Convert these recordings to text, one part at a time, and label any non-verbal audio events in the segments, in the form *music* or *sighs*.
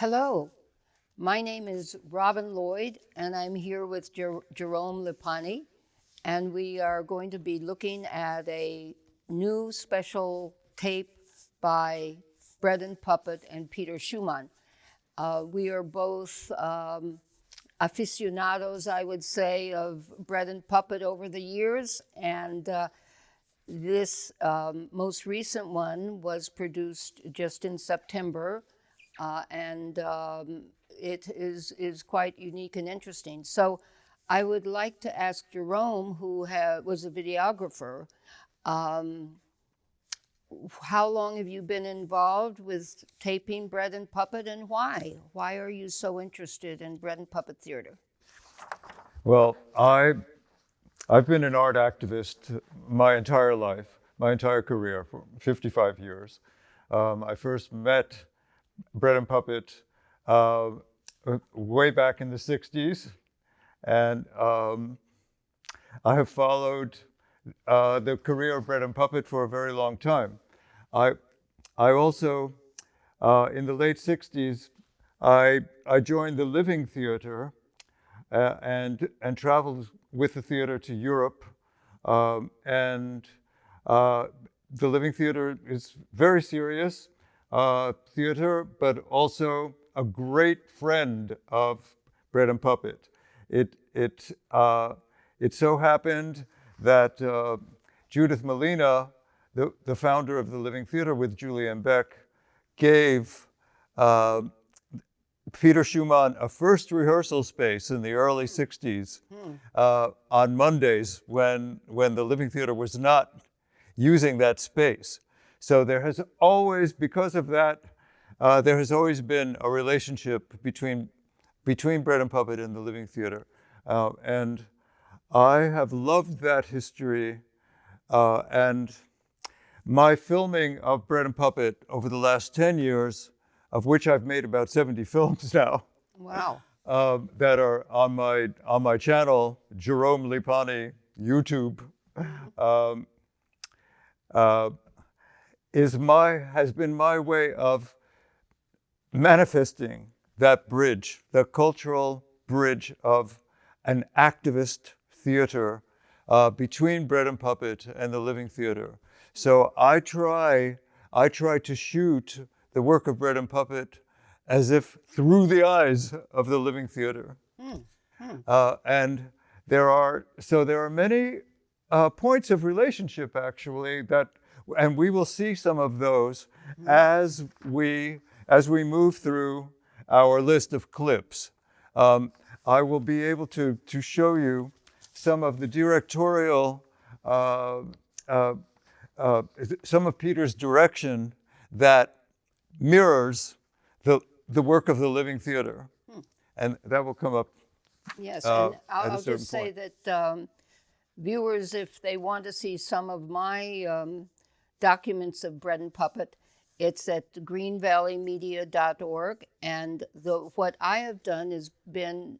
Hello, my name is Robin Lloyd, and I'm here with Jer Jerome Lipani, and we are going to be looking at a new special tape by Bread and Puppet and Peter Schumann. Uh, we are both um, aficionados, I would say, of Bread and Puppet over the years, and uh, this um, most recent one was produced just in September, uh, and um, it is, is quite unique and interesting. So I would like to ask Jerome, who was a videographer, um, how long have you been involved with taping Bread and Puppet and why? Why are you so interested in Bread and Puppet Theater? Well, I, I've been an art activist my entire life, my entire career, for 55 years. Um, I first met Bread and Puppet uh, way back in the 60s. And um, I have followed uh, the career of Bread and Puppet for a very long time. I, I also, uh, in the late 60s, I, I joined the Living Theater uh, and, and traveled with the theater to Europe. Um, and uh, the Living Theater is very serious uh, theater, but also a great friend of Bread and Puppet. It, it, uh, it so happened that uh, Judith Malina, the, the founder of the Living Theater with Julian Beck, gave uh, Peter Schumann a first rehearsal space in the early 60s hmm. uh, on Mondays when, when the Living Theater was not using that space. So there has always, because of that, uh, there has always been a relationship between, between Bread and Puppet and the Living Theater. Uh, and I have loved that history. Uh, and my filming of Bread and Puppet over the last 10 years, of which I've made about 70 *laughs* films now. Wow. Um, that are on my, on my channel, Jerome Lipani, YouTube. Um, uh, is my, has been my way of manifesting that bridge, the cultural bridge of an activist theater uh, between Bread and Puppet and the Living Theater. So I try, I try to shoot the work of Bread and Puppet as if through the eyes of the Living Theater. Mm. Mm. Uh, and there are, so there are many uh, points of relationship actually that, and we will see some of those mm. as we as we move through our list of clips, um, I will be able to, to show you some of the directorial, uh, uh, uh, some of Peter's direction that mirrors the, the work of the Living Theater. Hmm. And that will come up Yes, uh, and I'll, I'll just say that um, viewers, if they want to see some of my um, documents of Bread and Puppet, it's at greenvalleymedia.org. And the, what I have done is been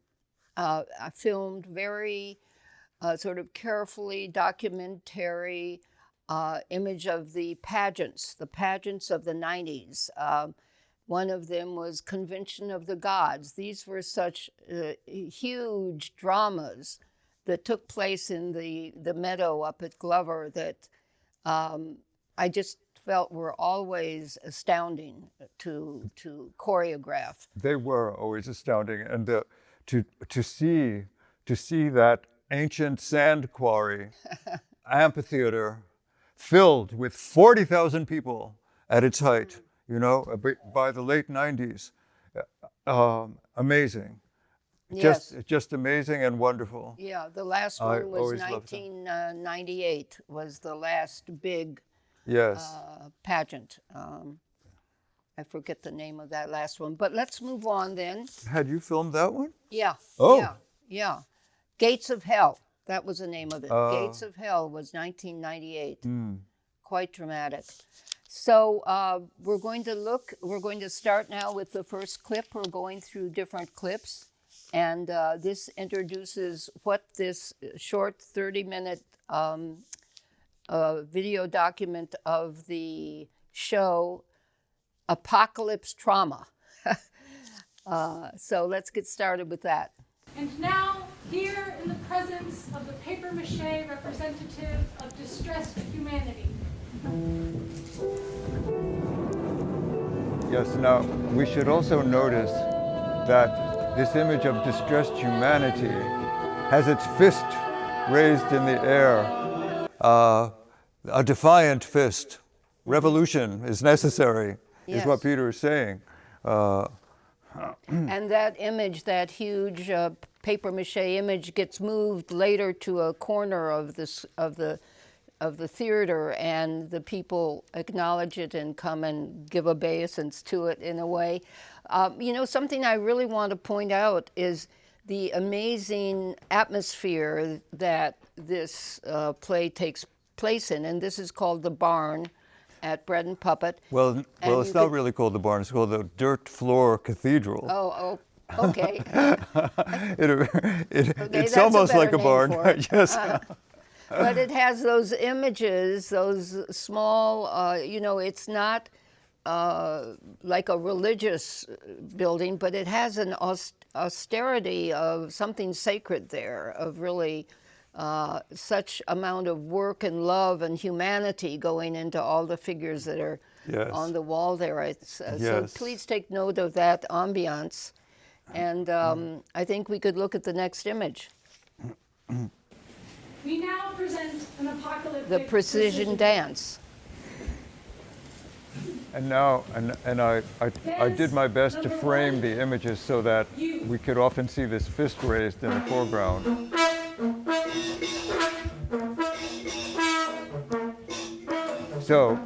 uh, filmed very uh, sort of carefully documentary uh, image of the pageants, the pageants of the 90s. Um, one of them was Convention of the Gods. These were such uh, huge dramas that took place in the, the meadow up at Glover that um, I just felt were always astounding to to choreograph. They were always astounding, and uh, to to see to see that ancient sand quarry *laughs* amphitheater filled with forty thousand people at its height. You know, by the late '90s, uh, um, amazing. Yes. Just, just amazing and wonderful. Yeah, the last one I was 1998 uh, was the last big yes. Uh, pageant. Um, I forget the name of that last one, but let's move on then. Had you filmed that one? Yeah. Oh. Yeah. Yeah. Gates of Hell. That was the name of it. Uh, Gates of Hell was 1998. Mm. Quite dramatic. So uh, we're going to look, we're going to start now with the first clip. We're going through different clips. And uh, this introduces what this short 30 minute um, a video document of the show Apocalypse Trauma. *laughs* Uh, so let's get started with that. And now, here in the presence of the paper mache representative of distressed humanity, Yes, now we should also notice that this image of distressed humanity has its fist raised in the air, uh, a defiant fist. Revolution is necessary, is what Peter is saying. Uh, *clears throat* And that image, that huge uh, paper mache image, gets moved later to a corner of this of the of the theater, and the people acknowledge it and come and give obeisance to it in a way. Um, you know, something I really want to point out is the amazing atmosphere that this uh, play takes place in, and this is called the Barn at Bread and Puppet. well, And well, it's not could- really called the barn, it's called the Dirt Floor Cathedral. Oh, oh, okay. *laughs* It, it, Okay, it's that's a almost like a barn. *laughs* yes. *laughs* but it has those images, those small, uh, you know, it's not uh, like a religious building, but it has an aus- austerity of something sacred there, of really uh, such amount of work and love and humanity going into all the figures that are Yes. on the wall there. It's, uh, So please take note of that ambiance. And um, I think we could look at the next image. *clears throat* we now present an apocalyptic the precision dance. And now, and, and I, I, I did my best to frame one. the images so that You. we could often see this fist raised in the foreground. So,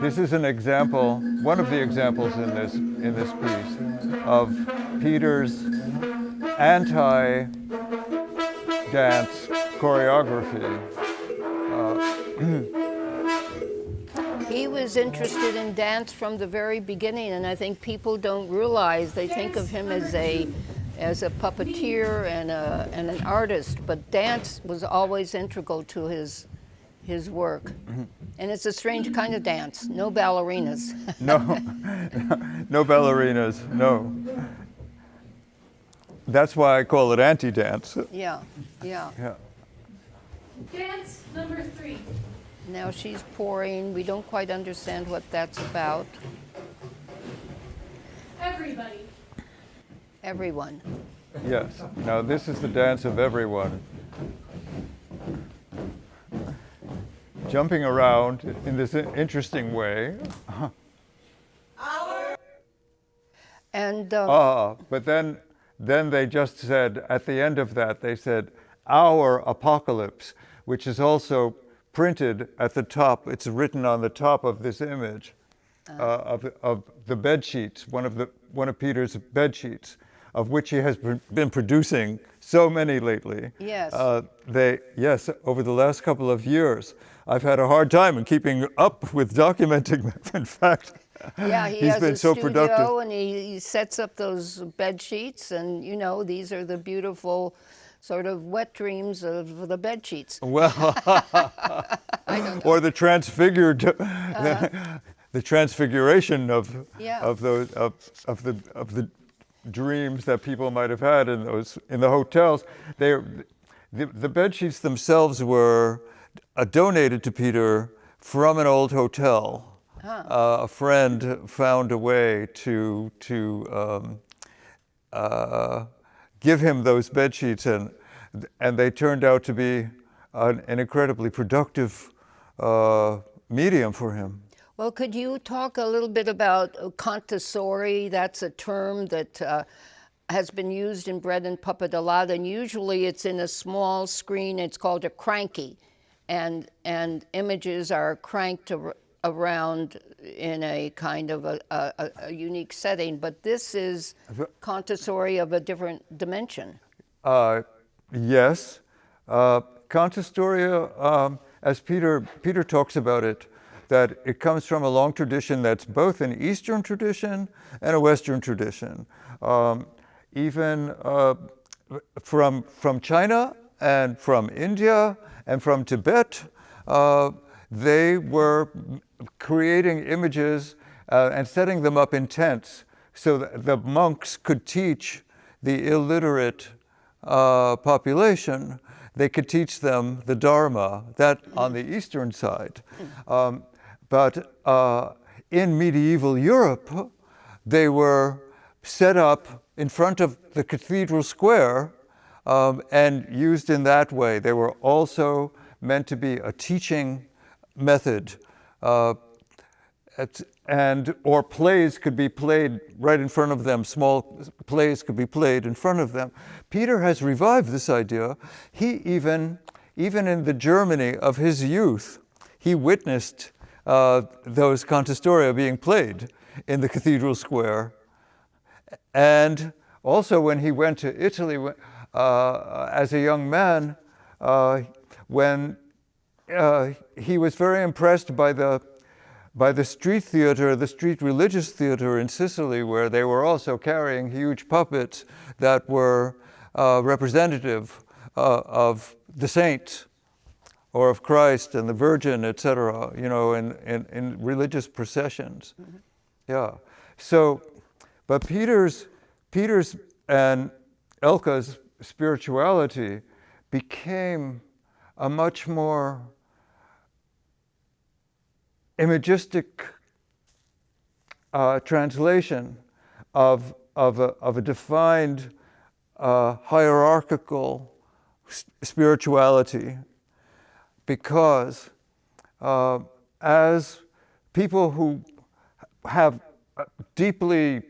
this is an example, one of the examples in this, in this piece of Peter's anti-dance choreography. Uh, *clears throat* he was interested in dance from the very beginning, and I think people don't realize they think of him as a as a puppeteer and a and an artist, but dance was always integral to his his work. And it's a strange kind of dance. No ballerinas. *laughs* No, no ballerinas, no. That's why I call it anti-dance. yeah, yeah. Yeah. Dance number three. Now she's pouring. We don't quite understand what that's about. Everybody. Everyone. Yes. Now this is the dance of everyone. Jumping around in this interesting way. And uh, Ah, but then, then they just said at the end of that they said our apocalypse, which is also printed at the top. It's written on the top of this image uh, of, of the bed sheets, one of the one of Peter's bed sheets, of which he has been producing so many lately. Yes. Uh, they yes, over the last couple of years, I've had a hard time in keeping up with documenting them. *laughs* In fact, Yeah, he he's has been a so studio productive. and he, he sets up those bed sheets, and you know these are the beautiful, sort of wet dreams of the bed sheets. Well, *laughs* *laughs* or the transfigured, uh-huh. the transfiguration of. Yeah. of those of, of the of the dreams that people might have had in those in the hotels. They, the, the bed sheets themselves were uh, donated to Peter from an old hotel. Uh, a friend found a way to to um, uh, give him those bed sheets, and and they turned out to be an, an incredibly productive uh, medium for him. Well, could you talk a little bit about uh, cantastoria? That's a term that uh, has been used in bread and puppet a lot, and usually it's in a small screen. It's called a cranky, and and images are cranked ar- around in a kind of a, a, a- unique setting. But this is cantastoria of a different dimension. Uh, yes, uh, um, as Peter Peter talks about it, that it comes from a long tradition that's both an Eastern tradition and a Western tradition. Um, even uh, from from China and from India and from Tibet, uh, they were creating images uh, and setting them up in tents so that the monks could teach the illiterate uh, population, they could teach them the Dharma, that on the eastern side. Um, but uh, in medieval Europe, they were set up in front of the cathedral square um, and used in that way. They were also meant to be a teaching method. Uh, at- and or plays could be played right in front of them small plays could be played in front of them peter has revived this idea he even even in the germany of his youth he witnessed uh, those cantastoria being played in the cathedral square and also when he went to italy uh, as a young man uh, when uh, he was very impressed by the by the street theater, the street religious theater in Sicily, where they were also carrying huge puppets that were uh, representative uh, of the saints or of Christ and the Virgin, etc., you know, in, in, in religious processions. Yeah. So, but Peter's, Peter's and Elka's spirituality became a much more imagistic uh, translation of, of, a, of a defined uh, hierarchical spirituality because uh, as people who have deeply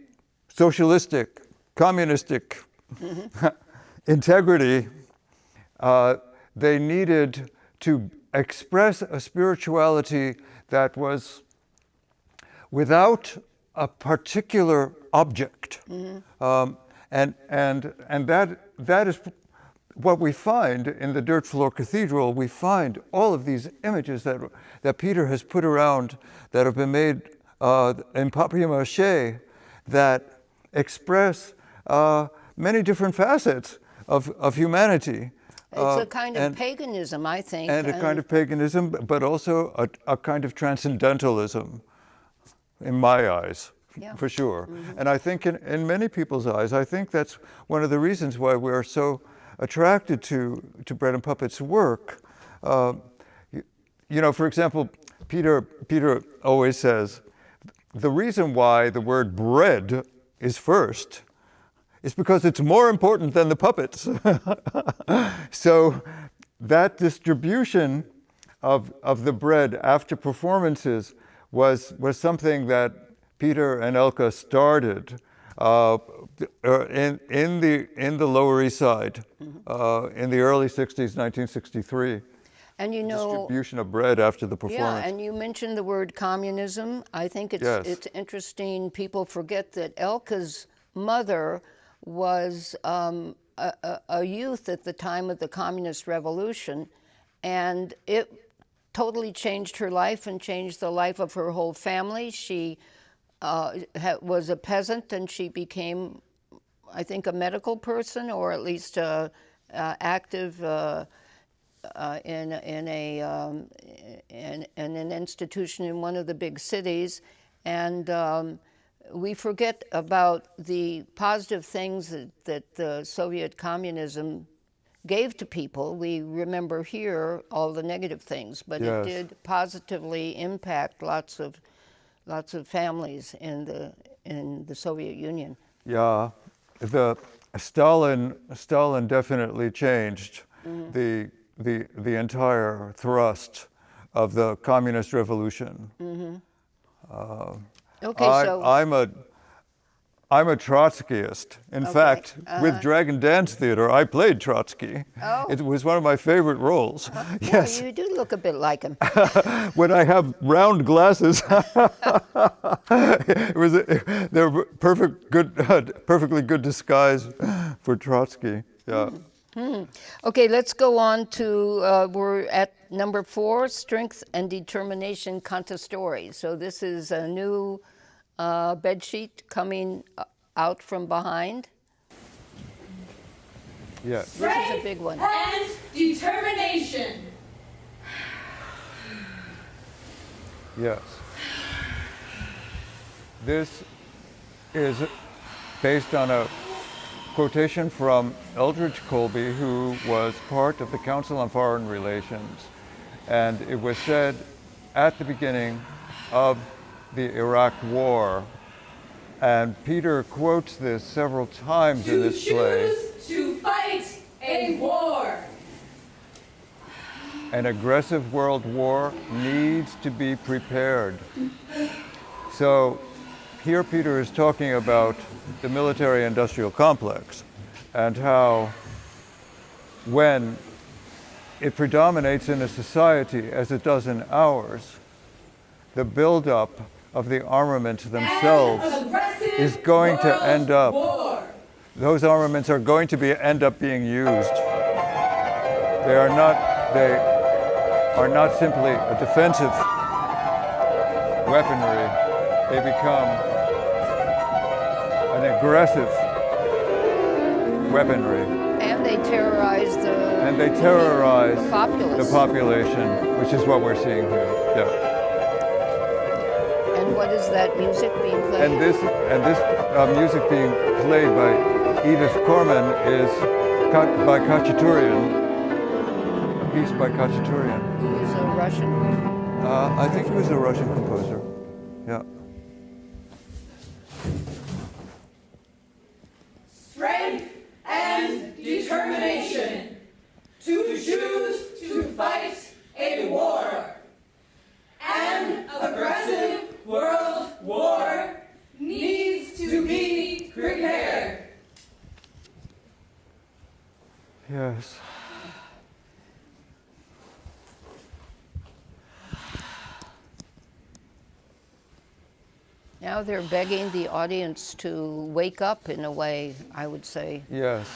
socialistic, communistic *laughs* integrity, uh, they needed to express a spirituality that was without a particular object. Um, and and, and that, that is what we find in the Dirt Floor Cathedral. We find all of these images that, that Peter has put around that have been made uh, in papier mache that express uh, many different facets of, of humanity. It's Uh, a kind of and- paganism, I think. and a kind of paganism, but also a, a kind of transcendentalism, in my eyes, Yeah. for sure. And I think in, in many people's eyes, I think that's one of the reasons why we're so attracted to, to Bread and Puppets' work. Uh, you, you know, for example, Peter, Peter always says, the reason why the word bread is first is because it's more important than the puppets. *laughs* so that distribution of, of the bread after performances was, was something that Peter and Elka started uh, uh, in, in, the, in the Lower East Side uh, in the early 60s, 1963. And you know, Distribution of bread after the performance. yeah, and you mentioned the word communism. I think it's Yes. it's interesting. People forget that Elka's mother was um, a, a, youth at the time of the communist revolution, and it totally changed her life and changed the life of her whole family. She uh, was a peasant, and she became I think, a medical person or at least uh, uh, active uh, uh, in, in, a, um, in, in an institution in one of the big cities. And um, we forget about the positive things that, that the Soviet communism gave to people. We remember here all the negative things, but Yes. it did positively impact lots of, lots of families in the, in the Soviet Union. Yeah, the Stalin Stalin definitely changed Mm-hmm. the the the entire thrust of the communist revolution. Okay, I, so I'm a I'm a Trotskyist. In fact, with Dragon Dance Theater, I played Trotsky. Uh-huh. Oh. It was one of my favorite roles. *laughs* yeah, yes, you do look a bit like him. *laughs* when I have round glasses, *laughs* it was a, they're perfect, good, perfectly good disguise for Trotsky. Yeah. Okay, let's go on to, uh, we're at number four, Strength and Determination Cantastory. So this is a new uh, bed sheet coming uh, out from behind. Yes. This is a big one. and determination. Yes. This is based on a quotation from Elbridge Colby, who was part of the Council on Foreign Relations. And it was said at the beginning of the Iraq War. And Peter quotes this several times in this play. choose to fight a war. An aggressive world war needs to be prepared. So here Peter is talking about the military industrial complex and how when it predominates in a society as it does in ours, the buildup of the armaments themselves is going to end up- War. those armaments are going to be end up being used. They are not they are not simply a defensive weaponry. They become an aggressive weaponry, And they terrorize the and they terrorize populace. the population, which is what we're seeing here. Yeah. What is that music being played? And this and this uh, music being played by Edith Korman is by Khachaturian. A piece by Khachaturian. Who is a Russian? Uh, I think he was a Russian composer. Yeah. Strength and determination. To choose to fight a war. An aggressive world war needs to be prepared. Yes. Now they're begging the audience to wake up in a way, I would say. Yes.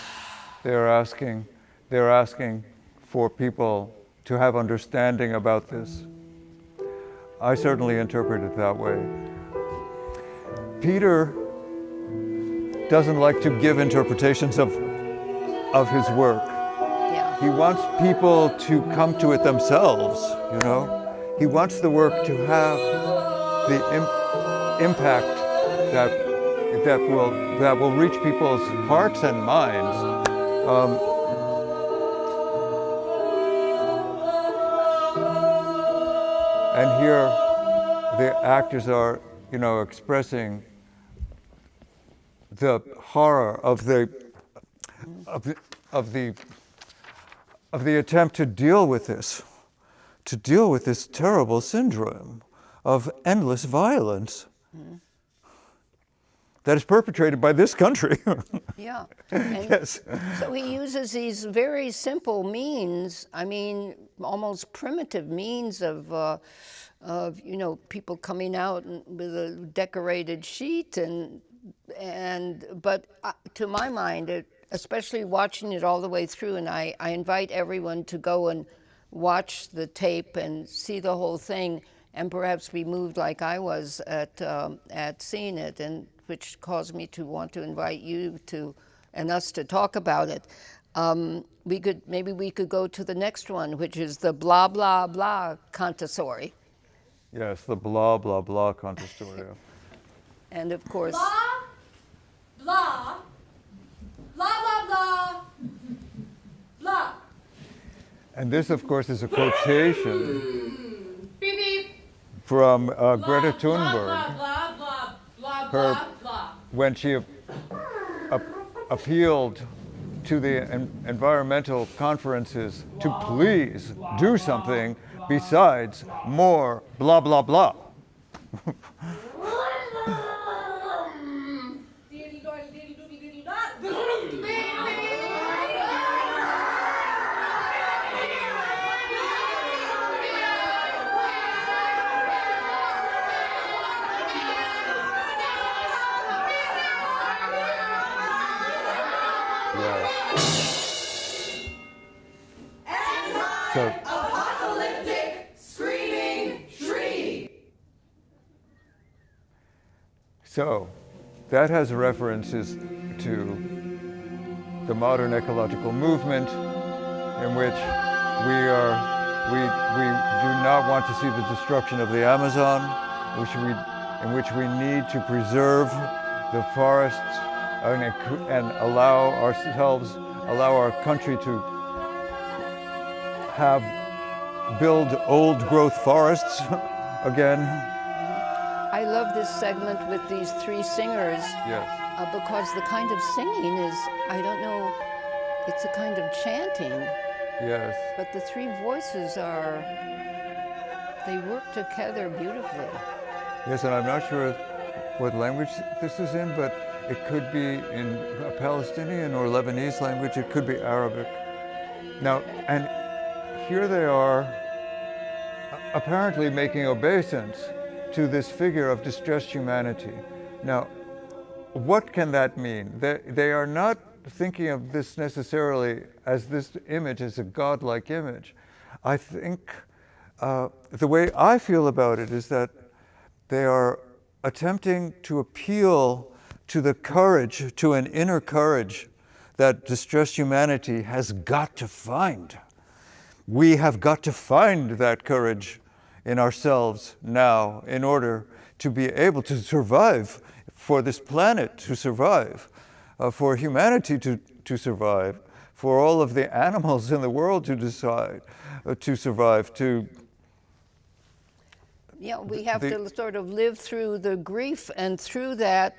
They're asking. They're asking for people to have understanding about this. I certainly interpret it that way. Peter doesn't like to give interpretations of, of his work. Yeah. He wants people to come to it themselves, you know? He wants the work to have the impact that, that, will, that will reach people's hearts and minds. Um, and here, the actors are, you know, expressing the horror of the, of the, of the of the attempt to deal with this, to deal with this terrible syndrome of endless violence *sighs* that is perpetrated by this country. *laughs* Yeah. *laughs* And yes. so he uses these very simple means, I mean, almost primitive means of, uh, of you know, people coming out with a decorated sheet and, and but uh, to my mind, it, especially watching it all the way through, and I, I invite everyone to go and watch the tape and see the whole thing and perhaps be moved like I was at, um, at seeing it, and which caused me to want to invite you to and us to talk about it. Um, we could maybe we could go to the next one, which is the blah blah blah Cantastoria, Yes, the blah, blah, blah cantastoria. *laughs* and of course, Blah, blah, blah, blah, blah, blah. And this, of course, is a quotation Beep, beep. From uh, Greta Thunberg. Her- when she ap- ap- appealed to the en- environmental conferences to please do something besides more blah, blah, blah. That has references to the modern ecological movement in which we are we, we do not want to see the destruction of the Amazon, which we, in which we need to preserve the forests and, and allow ourselves, allow our country to have build old growth forests *laughs* again. I love this segment with these three singers Yes. uh, because the kind of singing is, I don't know, it's a kind of chanting, Yes. but the three voices are, they work together beautifully. Yes, and I'm not sure what language this is in, but it could be in a Palestinian or Lebanese language. It could be Arabic. Now, and here they are apparently making obeisance to this figure of distressed humanity. Now, what can that mean? They, they are not thinking of this necessarily as this image as a godlike image. I think uh, the way I feel about it is that they are attempting to appeal to the courage, to an inner courage that distressed humanity has got to find. We have got to find that courage in ourselves now in order to be able to survive, for this planet to survive, uh, for humanity to, to survive, for all of the animals in the world to decide uh, to survive, to Yeah, we have the- to sort of live through the grief and through that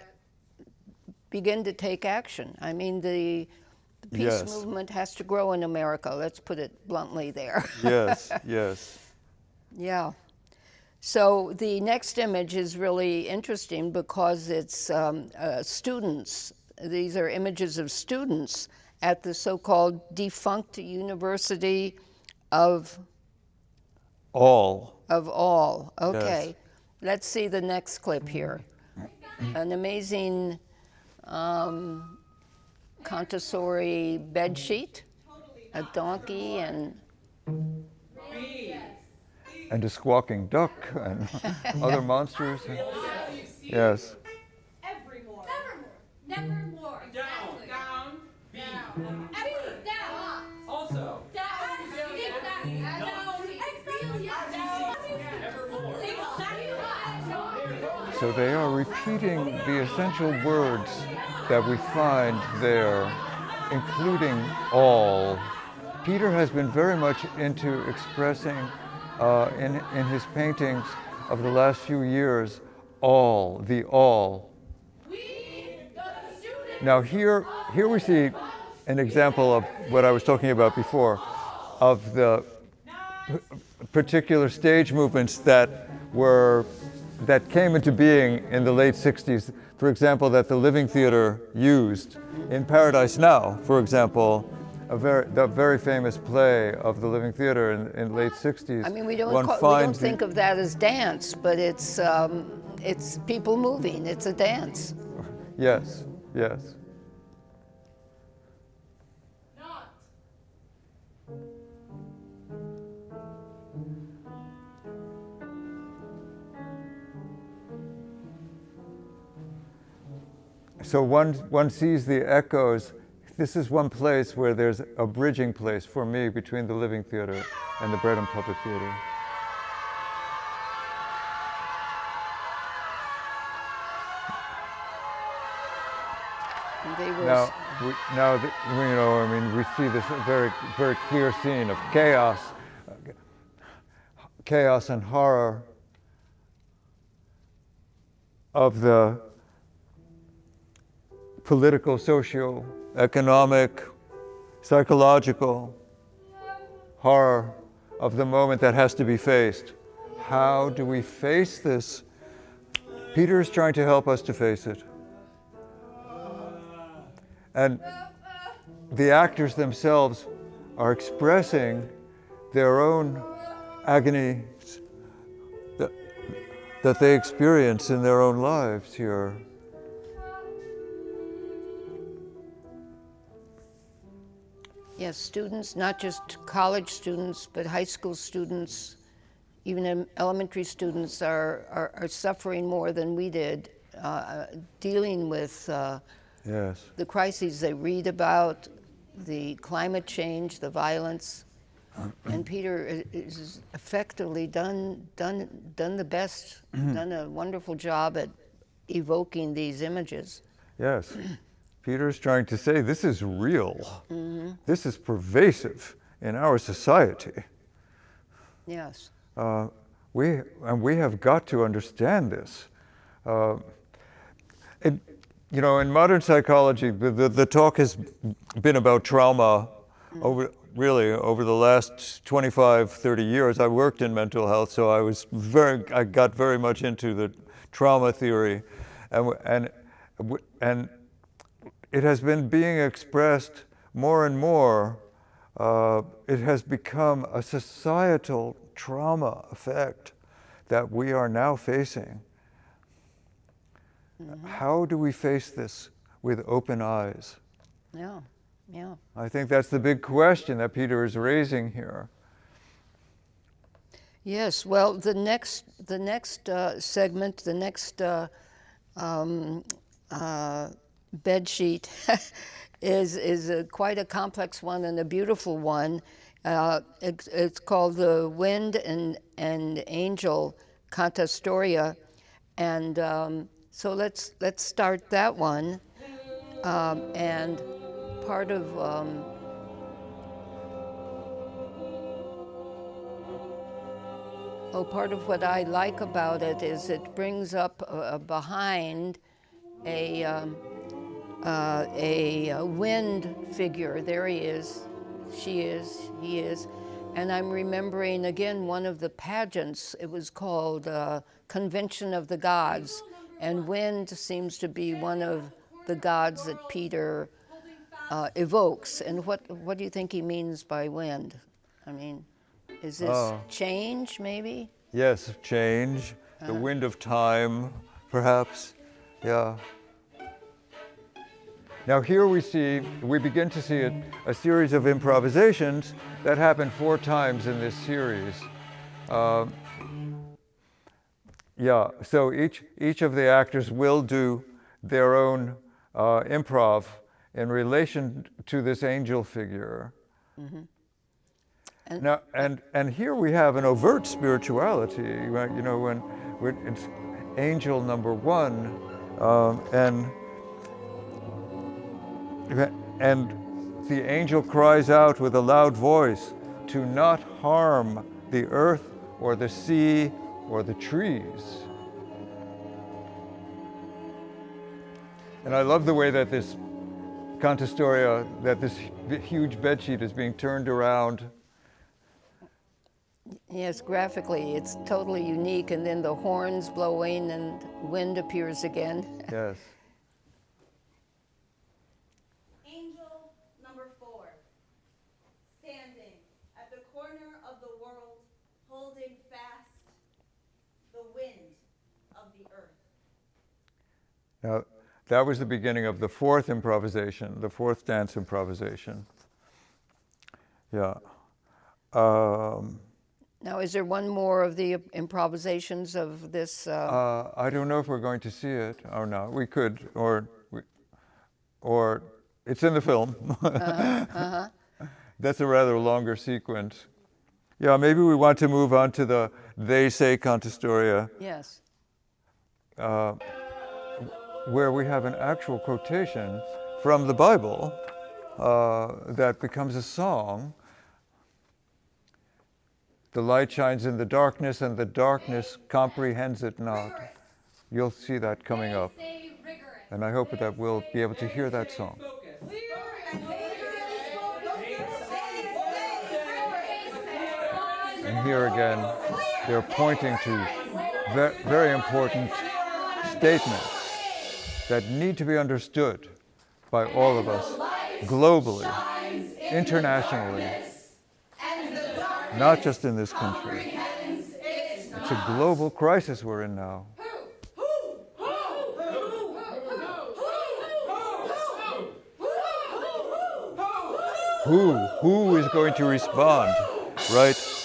begin to take action. I mean, the, the peace Yes. movement has to grow in America. Let's put it bluntly there. *laughs* yes, yes. Yeah. So the next image is really interesting because it's um, uh, students. These are images of students at the so-called defunct University of All. of all. Okay. Let's see the next clip here. An amazing um, cantastoria bed sheet, a donkey, and and a squawking duck and *laughs* other monsters. Yes. Evermore. Nevermore. Nevermore. Exactly. Down, down, Every down. also. Down. Exactly. Down. Exactly. So they are repeating the essential words that we find there, including all. Peter has been very much into expressing uh, in, in his paintings of the last few years all, the all. Now here, here we see an example of what I was talking about before, of the particular stage movements that were that came into being in the late 60s. For example, that the Living Theater used in Paradise Now, for example, a very, the very famous play of the Living Theater in, in late 60s. I mean, we don't, call, we don't think of that as dance, but it's, um, it's people moving. It's a dance. *laughs* Yes, yes. So one, one sees the echoes. This is one place where there's a bridging place for me between the Living Theater and the Puppet Theater. And they were Now, we, now th- we, you know, I mean, we see this very, very clear scene of chaos, chaos and horror of the political, socio, economic, psychological horror of the moment that has to be faced. How do we face this? Peter is trying to help us to face it. And the actors themselves are expressing their own agony that, that they experience in their own lives here. Yes, students, not just college students, but high school students, even elementary students are, are, are suffering more than we did, uh, dealing with uh, Yes. the crises they read about, the climate change, the violence. And Peter is effectively done, done, done the best, *clears throat* done a wonderful job at evoking these images. Yes. *clears throat* Peter's trying to say this is real. This is pervasive in our society. Yes. Uh, we, and we have got to understand this. Uh, it, you know, in modern psychology, the, the, talk has been about trauma over, really over the last 25, 30 years. I worked in mental health, so I was very, I got very much into the trauma theory. And, and, and it has been being expressed more and more. Uh, it has become a societal trauma effect that we are now facing. How do we face this with open eyes? Yeah. Yeah. I think that's the big question that Peter is raising here. Yes. Well, the next the next uh, segment, the next uh, um, uh, bed sheet *laughs* is is a, quite a complex one and a beautiful one. Uh, it's, it's called the Wind and and Angel Cantastoria, and um, so let's let's start that one. Um, and part of um, Oh, part of what I like about it is it brings up uh, behind a, um, uh, a, uh wind figure. There he is. She is. He is. And I'm remembering again one of the pageants. It was called uh, Convention of the Gods. And wind seems to be one of the gods that Peter uh, evokes. And what, what do you think he means by wind? I mean, is this Oh. change, maybe? Yes, change, the wind of time, perhaps. Yeah. Now, here we see, we begin to see a, a series of improvisations that happen four times in this series. Um, yeah, so each, each of the actors will do their own uh, improv in relation to this angel figure. And- Now, and, and here we have an overt spirituality, you know, when, when it's angel number one, um, and, and the angel cries out with a loud voice to not harm the earth or the sea or the trees. And I love the way that this cantastoria, that this huge bedsheet is being turned around Yes, graphically, it's totally unique. And then the horns blowing and wind appears again. Yes. Angel number four, standing at the corner of the world, holding fast the wind of the earth. Now, that was the beginning of the fourth improvisation, the fourth dance improvisation. Yeah. Um, Now, is there one more of the improvisations of this? Uh, uh, I don't know if we're going to see it or not. We could, or, or it's in the film. Uh huh. *laughs* That's a rather longer sequence. Yeah, maybe we want to move on to the They Say Cantastoria. yes. Where we have an actual quotation from the Bible uh, that becomes a song. The light shines in the darkness, and the darkness comprehends it not. You'll see that coming up, and I hope that we'll be able to hear that song. And here again, they're pointing to ve- very important statements that need to be understood by all of us globally, internationally, not just in this country. It's a global crisis we're in now. Who? Who is going to respond? Right?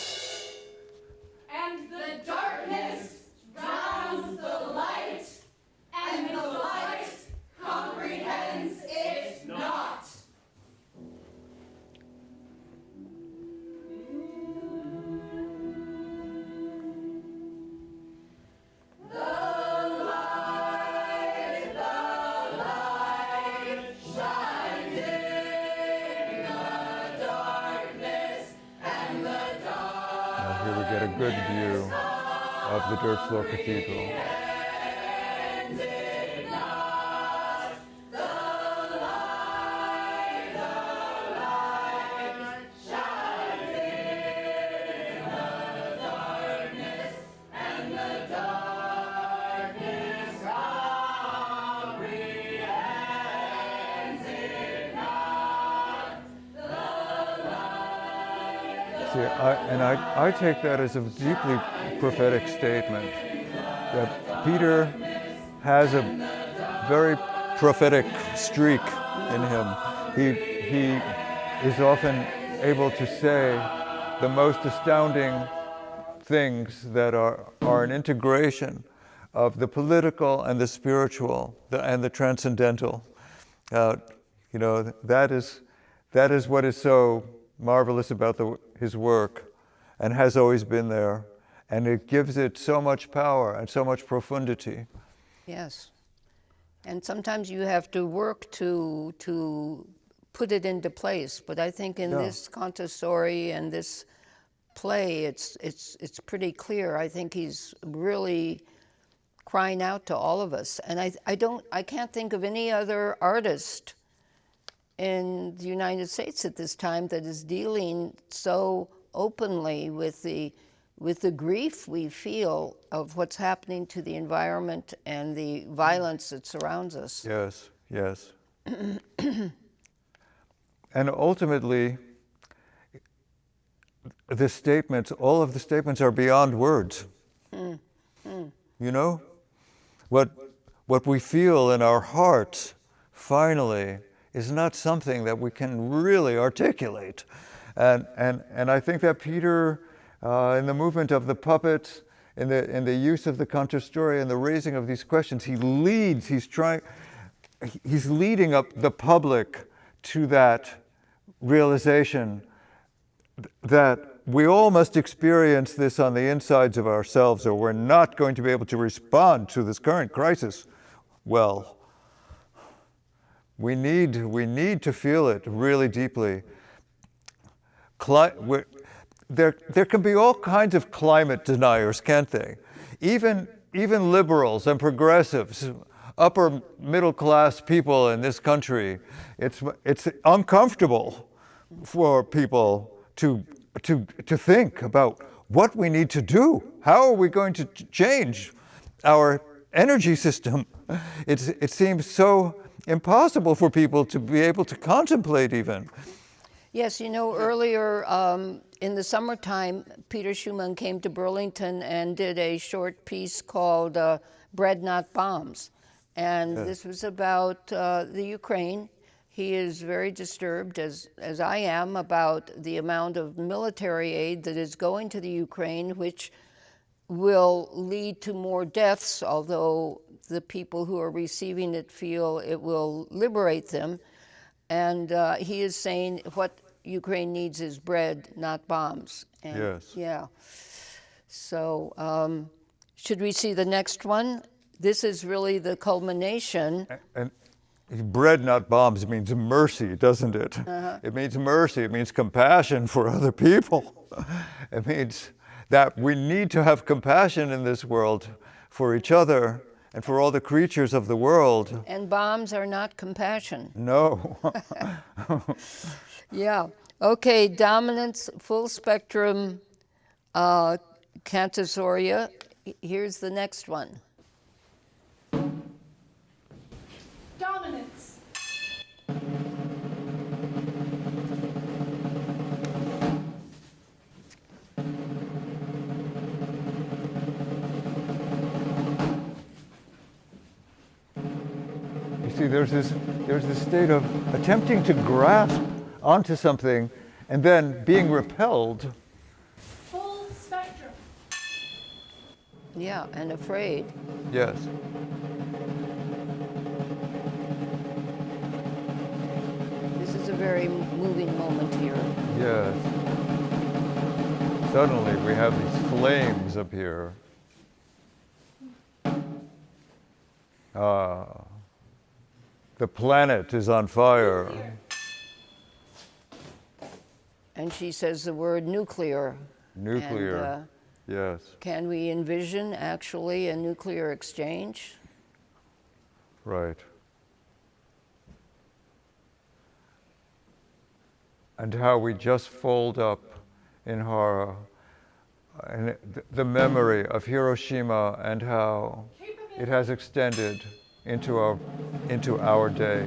Take that as a deeply prophetic statement that Peter has a very prophetic streak in him. He, he is often able to say the most astounding things that are, are an integration of the political and the spiritual the, and the transcendental. Uh, you know, that is, that is what is so marvelous about the, his work and has always been there. And it gives it so much power and so much profundity. Yes. And sometimes you have to work to, to put it into place. But I think in Yeah. this cantastoria and this play, it's, it's, it's pretty clear. I think he's really crying out to all of us. And I, I, don't, I can't think of any other artist in the United States at this time that is dealing so openly with the with the grief we feel of what's happening to the environment and the violence that surrounds us. Yes, yes. *clears throat* and ultimately, the statements, all of the statements are beyond words. You know? What, what we feel in our hearts, finally, is not something that we can really articulate. And, and, and I think that Peter, uh, in the movement of the puppet, in the, in the use of the cantastoria and the raising of these questions, he leads, he's trying, he's leading up the public to that realization that we all must experience this on the insides of ourselves or we're not going to be able to respond to this current crisis well. We need, we need to feel it really deeply. There, there can be all kinds of climate deniers, can't they? Even, even liberals and progressives, upper middle class people in this country, it's, it's uncomfortable for people to, to, to think about what we need to do. How are we going to change our energy system? It's, it seems so impossible for people to be able to contemplate even. Yes, you know, earlier um, in the summertime, Peter Schumann came to Burlington and did a short piece called uh, Bread Not Bombs. And this was about uh, the Ukraine. He is very disturbed, as, as I am, about the amount of military aid that is going to the Ukraine, which will lead to more deaths, although the people who are receiving it feel it will liberate them. And uh, he is saying what Ukraine needs is bread, not bombs. And, Yes. Yeah. So, um, should we see the next one? This is really the culmination. And bread, not bombs, means mercy, doesn't it? It means mercy. It means compassion for other people. *laughs* it means that we need to have compassion in this world for each other and for all the creatures of the world. And bombs are not compassion. No. *laughs* *laughs* Yeah. Okay, dominance, full spectrum, uh, Cantastoria. Here's the next one. Dominance. you see, there's this, there's this state of attempting to grasp onto something and then being repelled. Full spectrum. Yeah, and afraid. Yes. This is a very moving moment here. Yes. Suddenly we have these flames up here. Ah, the planet is on fire. And she says the word nuclear. Nuclear. And, uh, Yes. Can we envision actually a nuclear exchange? Right. And how we just fold up in horror and the memory of Hiroshima and how it has extended into our, into our day.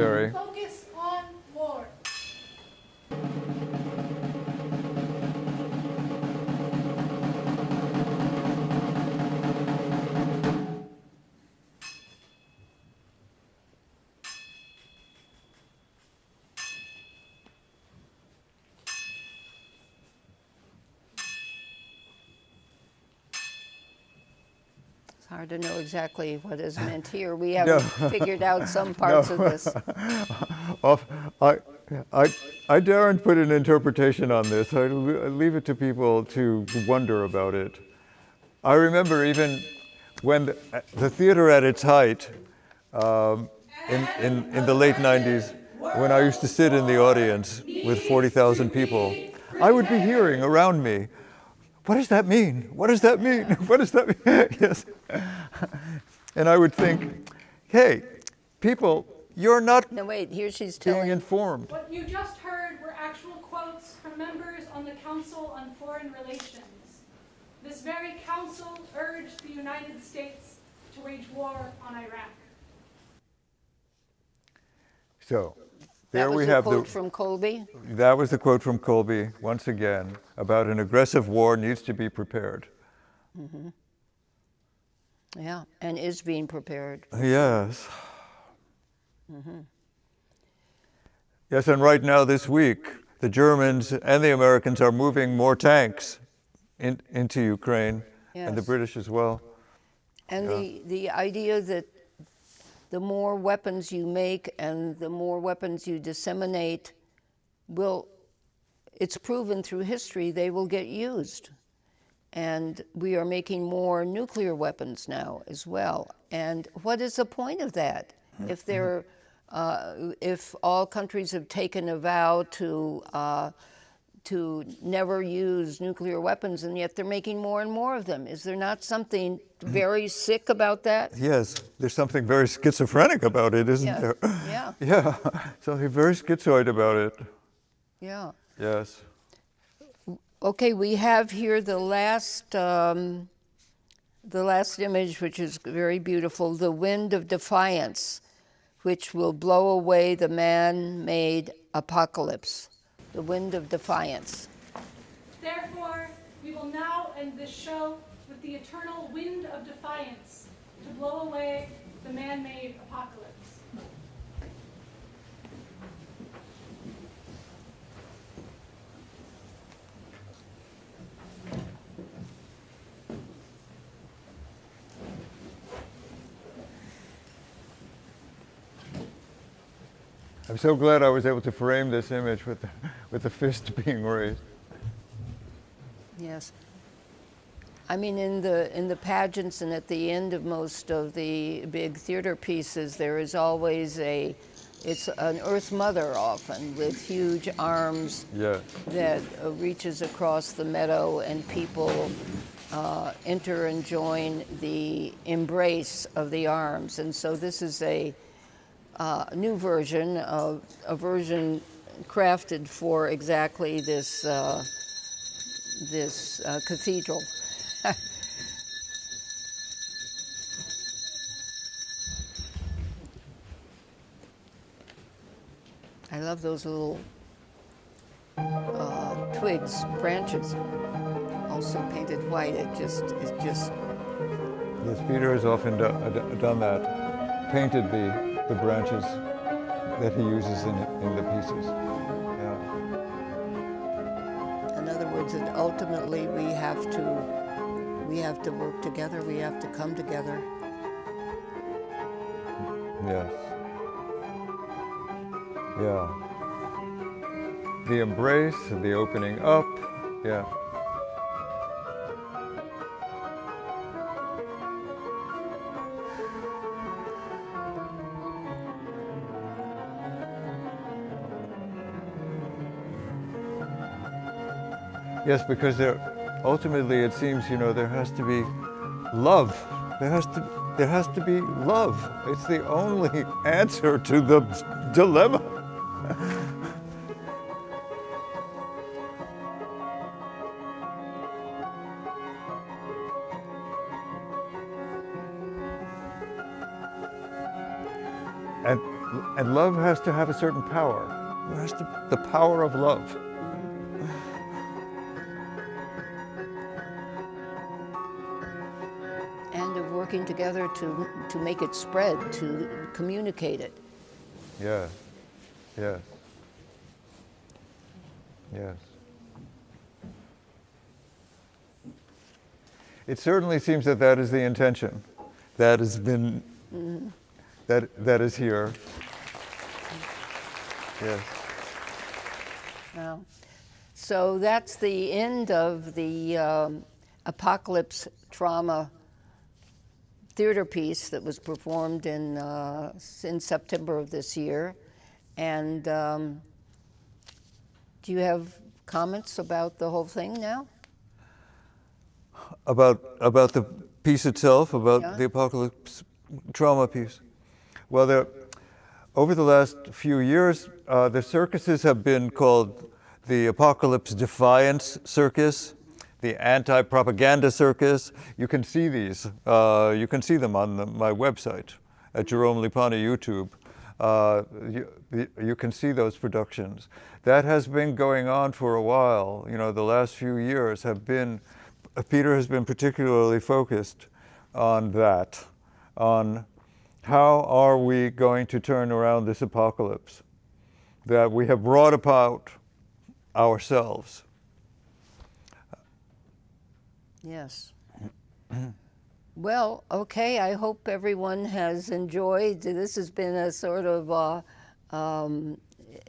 Of hard to know exactly what is *laughs* meant here. We haven't figured out some *laughs* parts of this. *laughs* I, I, I daren't put an interpretation on this. I leave it to people to wonder about it. I remember even when the, the theater at its height, um, in, in, in the late 90s, when I used to sit in the audience with 40,000 people, I would be hearing around me, what does that mean? What does that mean? *laughs* What does that mean? *laughs* yes. *laughs* And I would think, hey, people, you're not No, wait, here she's being telling, informed. What you just heard were actual quotes from members on the Council on Foreign Relations. This very council urged the United States to wage war on Iraq. So, that there we have quote the, from Colby? that was the quote from Colby, once again, about an aggressive war needs to be prepared. Mm-hmm. Yeah, and is being prepared. Yes. Mm-hmm. Yes, and right now this week, the Germans and the Americans are moving more tanks in, into Ukraine, and the British as well. And the, the idea that the more weapons you make and the more weapons you disseminate will, it's proven through history, they will get used. And we are making more nuclear weapons now as well. And what is the point of that? If they're, uh, if all countries have taken a vow to, uh, to never use nuclear weapons, and yet they're making more and more of them. Is there not something very sick about that? Yes, there's something very schizophrenic about it, isn't Yeah, there? *laughs* yeah, Yeah, *laughs* something very schizoid about it. yeah. Yes. Okay, we have here the last, um, the last image, which is very beautiful, the wind of defiance, which will blow away the man-made apocalypse. The wind of defiance. Therefore, we will now end this show with the eternal wind of defiance to blow away the man-made apocalypse. I'm so glad I was able to frame this image with the, *laughs* with the fist *laughs* being raised. Yes. I mean, in the in the pageants and at the end of most of the big theater pieces, there is always a, it's an Earth Mother often with huge arms Yes. that uh, reaches across the meadow, and people uh, enter and join the embrace of the arms. And so this is a uh, new version of a version crafted for exactly this uh, this uh, cathedral. *laughs* I love those little uh, twigs, branches, also painted white. It just, it just, Yes, Peter has often do, uh, done that, painted the, the branches that he uses in, in the pieces. Yeah. in other words, that ultimately we have to, we have to work together. We have to come together. Yes. Yeah. the embrace, the opening up. Yeah. Yes, because there, ultimately it seems, you know, there has to be love. There has to, there has to be love. It's the only *laughs* answer to the dilemma. And, and love has to have a certain power. There has to, the power of love. Together to, to make it spread, to communicate it. Yes, yes, yes. It certainly seems that that is the intention. That has been, that, that is here. Yes. Well, so that's the end of the um, apocalypse trauma theater piece that was performed in uh, in September of this year. And um, do you have comments about the whole thing now? About, about the piece itself, about Yeah. the apocalypse trauma piece. Well, there, over the last few years, uh, the circuses have been called the Apocalypse Defiance Circus, the Anti-Propaganda Circus. You can see these. Uh, you can see them on the, my website at Jerome Lipani YouTube. Uh, you, you- you can see those productions. That has been going on for a while. You know, the last few years have been, Peter has been particularly focused on that, on how are we going to turn around this apocalypse that we have brought about ourselves. Yes. *clears throat* well, okay. I hope everyone has enjoyed. This has been a sort of uh, um,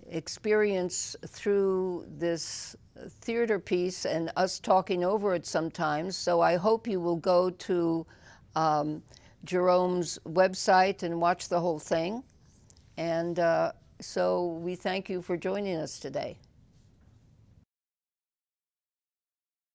experience through this theater piece and us talking over it sometimes. So I hope you will go to um, Jerome's website and watch the whole thing. And uh, so we thank you for joining us today.